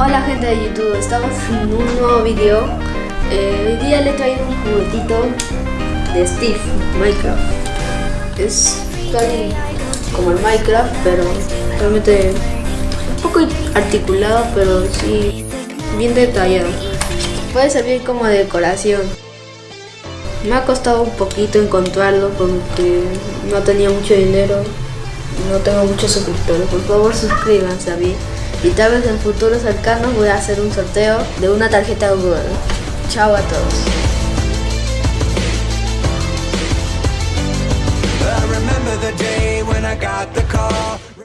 Hola gente de YouTube, estamos en un nuevo video. Eh, hoy día le traigo un juguetito de Steve, Minecraft. Es casi como el Minecraft, pero realmente un poco articulado, pero sí bien detallado. Puede servir como decoración. Me ha costado un poquito encontrarlo porque no tenía mucho dinero, no tengo muchos suscriptores. Por favor suscríbanse a mí y tal vez en futuros cercanos voy a hacer un sorteo de una tarjeta Google. Chao a todos.